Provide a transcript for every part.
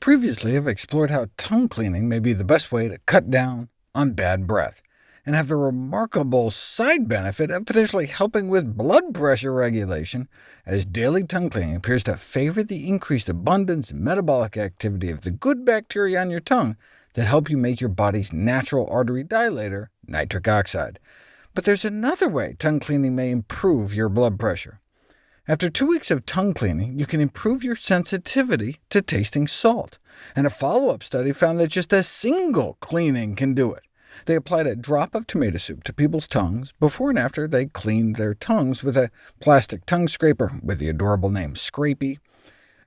previously I've explored how tongue cleaning may be the best way to cut down on bad breath, and have the remarkable side benefit of potentially helping with blood pressure regulation, as daily tongue cleaning appears to favor the increased abundance and metabolic activity of the good bacteria on your tongue that help you make your body's natural artery dilator, nitric oxide. But there's another way tongue cleaning may improve your blood pressure. After two weeks of tongue cleaning, you can improve your sensitivity to tasting salt, and a follow-up study found that just a single cleaning can do it. They applied a drop of tomato soup to people's tongues. Before and after, they cleaned their tongues with a plastic tongue scraper with the adorable name Scrapey,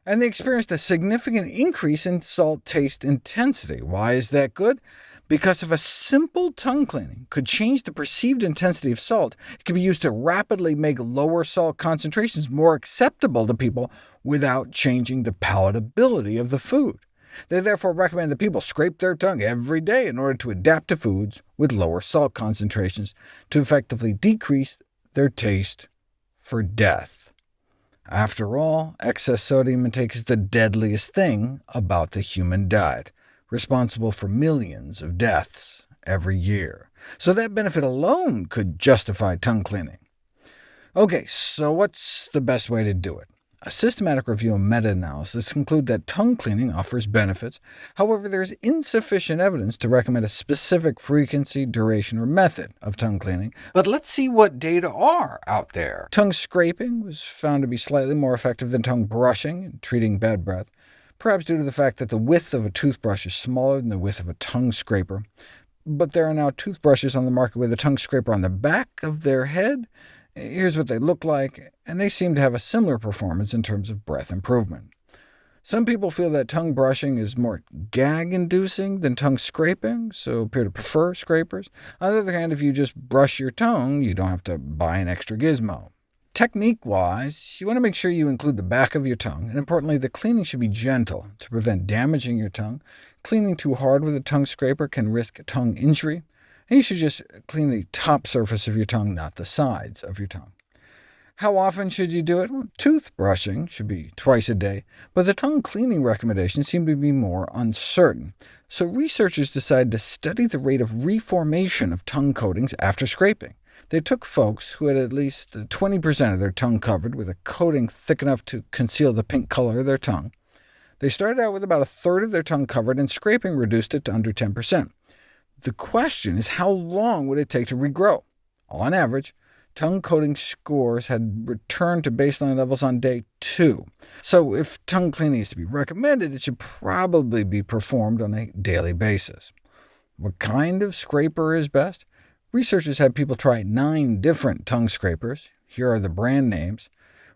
and they experienced a significant increase in salt taste intensity. Why is that good? Because if a simple tongue cleaning could change the perceived intensity of salt, it could be used to rapidly make lower salt concentrations more acceptable to people without changing the palatability of the food. They therefore recommend that people scrape their tongue every day in order to adapt to foods with lower salt concentrations to effectively decrease their taste for death. After all, excess sodium intake is the deadliest thing about the human diet, responsible for millions of deaths every year. So that benefit alone could justify tongue cleaning. OK, so what's the best way to do it? A systematic review and meta-analysis conclude that tongue cleaning offers benefits. However, there is insufficient evidence to recommend a specific frequency, duration, or method of tongue cleaning. But let's see what data are out there. Tongue scraping was found to be slightly more effective than tongue brushing in treating bad breath, perhaps due to the fact that the width of a toothbrush is smaller than the width of a tongue scraper. But there are now toothbrushes on the market with a tongue scraper on the back of their head, Here's what they look like, and they seem to have a similar performance in terms of breath improvement. Some people feel that tongue brushing is more gag-inducing than tongue scraping, so appear to prefer scrapers. On the other hand, if you just brush your tongue, you don't have to buy an extra gizmo. Technique-wise, you want to make sure you include the back of your tongue, and importantly, the cleaning should be gentle to prevent damaging your tongue. Cleaning too hard with a tongue scraper can risk tongue injury. And you should just clean the top surface of your tongue, not the sides of your tongue. How often should you do it? Well, toothbrushing should be twice a day, but the tongue cleaning recommendations seem to be more uncertain. So researchers decided to study the rate of reformation of tongue coatings after scraping. They took folks who had at least 20% of their tongue covered with a coating thick enough to conceal the pink color of their tongue. They started out with about a third of their tongue covered, and scraping reduced it to under 10%. The question is how long would it take to regrow? On average, tongue coating scores had returned to baseline levels on day 2. So if tongue cleaning is to be recommended, it should probably be performed on a daily basis. What kind of scraper is best? Researchers had people try nine different tongue scrapers. Here are the brand names,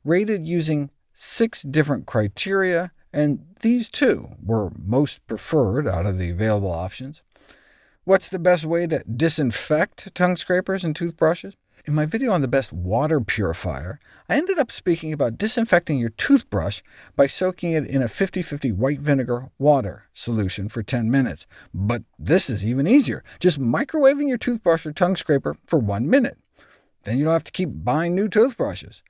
rated using six different criteria, and these two were most preferred out of the available options. What's the best way to disinfect tongue scrapers and toothbrushes? In my video on the best water purifier, I ended up speaking about disinfecting your toothbrush by soaking it in a 50-50 white vinegar water solution for 10 minutes. But this is even easier. Just microwaving your toothbrush or tongue scraper for one minute. Then you don't have to keep buying new toothbrushes.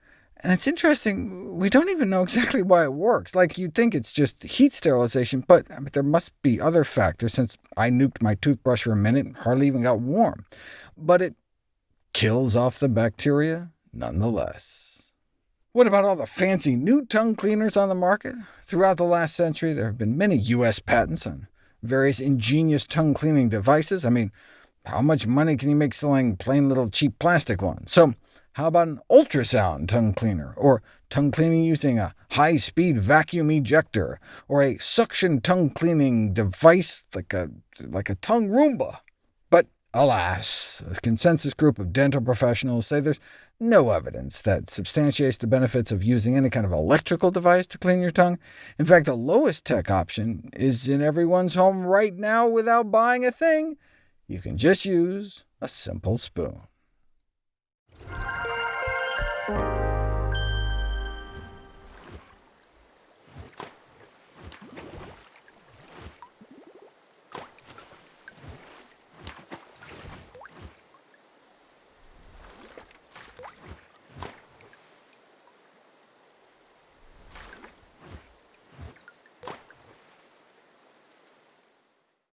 And it's interesting, we don't even know exactly why it works. Like, you'd think it's just heat sterilization, but I mean, there must be other factors, since I nuked my toothbrush for a minute and hardly even got warm. But it kills off the bacteria nonetheless. What about all the fancy new tongue cleaners on the market? Throughout the last century, there have been many U.S. patents on various ingenious tongue cleaning devices. I mean, how much money can you make selling plain little cheap plastic ones? So how about an ultrasound tongue cleaner, or tongue cleaning using a high-speed vacuum ejector, or a suction tongue cleaning device like a, like a tongue Roomba? Alas, a consensus group of dental professionals say there's no evidence that substantiates the benefits of using any kind of electrical device to clean your tongue. In fact, the lowest tech option is in everyone's home right now without buying a thing. You can just use a simple spoon.